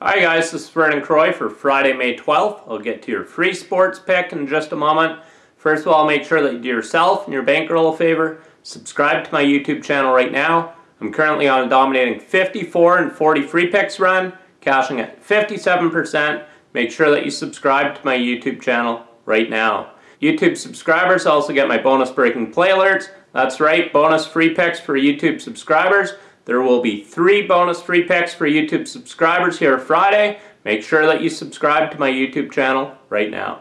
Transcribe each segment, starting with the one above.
Hi guys, this is Vernon Croy for Friday, May 12th. I'll get to your free sports pick in just a moment. First of all, make sure that you do yourself and your bankroll a favor. Subscribe to my YouTube channel right now. I'm currently on a dominating 54 and 40 free picks run, cashing at 57%. Make sure that you subscribe to my YouTube channel right now. YouTube subscribers also get my bonus breaking play alerts. That's right, bonus free picks for YouTube subscribers. There will be three bonus free picks for YouTube subscribers here Friday. Make sure that you subscribe to my YouTube channel right now.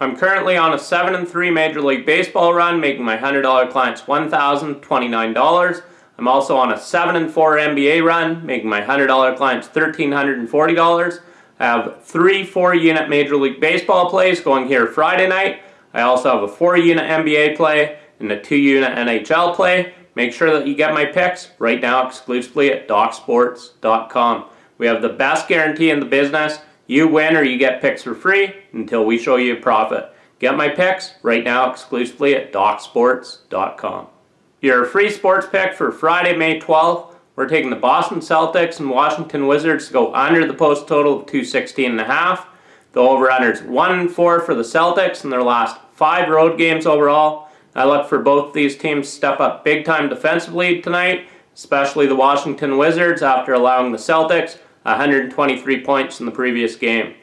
I'm currently on a 7 and 3 Major League Baseball run, making my $100 clients $1,029. I'm also on a 7 and 4 NBA run, making my $100 clients $1,340. I have three 4 unit Major League Baseball plays going here Friday night. I also have a 4 unit NBA play and a 2 unit NHL play. Make sure that you get my picks right now exclusively at DocSports.com. We have the best guarantee in the business. You win or you get picks for free until we show you a profit. Get my picks right now exclusively at DocSports.com. Your free sports pick for Friday, May 12th. We're taking the Boston Celtics and Washington Wizards to go under the post total of 216.5. The over-under is 1-4 for the Celtics in their last five road games overall. I look for both these teams to step up big time defensively tonight, especially the Washington Wizards after allowing the Celtics 123 points in the previous game.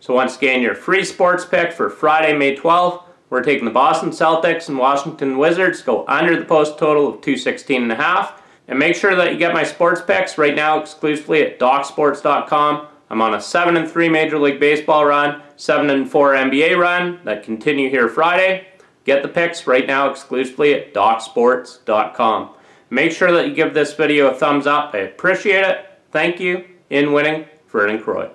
So once again, your free sports pick for Friday, May 12th. We're taking the Boston Celtics and Washington Wizards go under the post total of 216 And a half. And make sure that you get my sports picks right now exclusively at DocSports.com. I'm on a 7 and 3 Major League Baseball run, 7 and 4 NBA run that continue here Friday. Get the picks right now exclusively at DocSports.com. Make sure that you give this video a thumbs up. I appreciate it. Thank you. In winning, Vernon Croy.